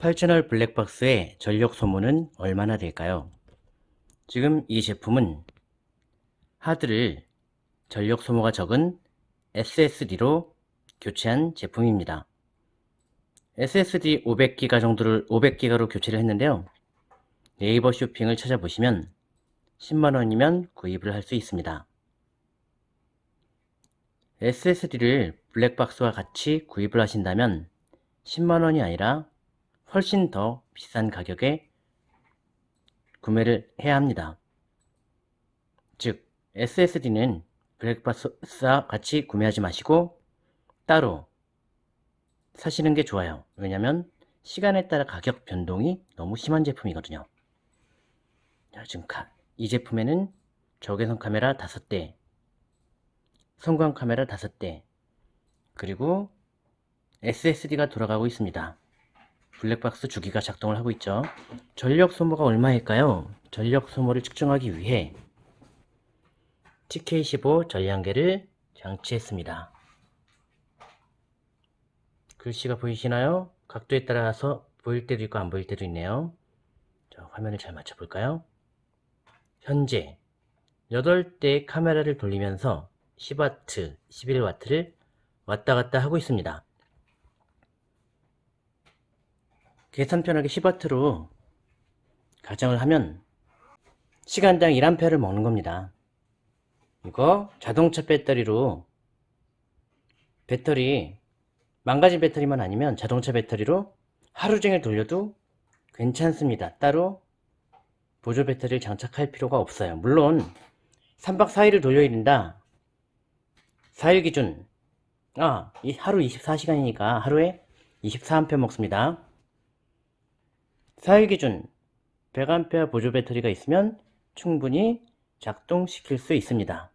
8채널 블랙박스의 전력 소모는 얼마나 될까요? 지금 이 제품은 하드를 전력 소모가 적은 SSD로 교체한 제품입니다. SSD 500기가 정도를 500기가로 교체를 했는데요. 네이버 쇼핑을 찾아보시면 10만원이면 구입을 할 수 있습니다. SSD를 블랙박스와 같이 구입을 하신다면 10만원이 아니라 훨씬 더 비싼 가격에 구매를 해야 합니다. 즉 SSD는 블랙박스와 같이 구매하지 마시고 따로 사시는 게 좋아요. 왜냐면 시간에 따라 가격 변동이 너무 심한 제품이거든요. 자, 지금 이 제품에는 적외선 카메라 5대, 성광 카메라 5대, 그리고 SSD가 돌아가고 있습니다. 블랙박스 주기가 작동을 하고 있죠. 전력 소모가 얼마일까요? 전력 소모를 측정하기 위해 TK15 전량계를 장치했습니다. 글씨가 보이시나요? 각도에 따라서 보일 때도 있고 안 보일 때도 있네요. 자, 화면을 잘 맞춰 볼까요? 현재 8대 카메라를 돌리면서 10W, 11W를 왔다 갔다 하고 있습니다. 계산 편하게 10W로 가정을 하면 시간당 1A를 먹는 겁니다. 이거 자동차 배터리로 배터리 망가진 배터리만 아니면 자동차 배터리로 하루 종일 돌려도 괜찮습니다. 따로 보조 배터리를 장착할 필요가 없어요. 물론 3박 4일을 돌려야 된다. 4일 기준 아, 하루 24시간이니까 하루에 24A 먹습니다. 4일 기준 100A 보조 배터리가 있으면 충분히 작동시킬 수 있습니다.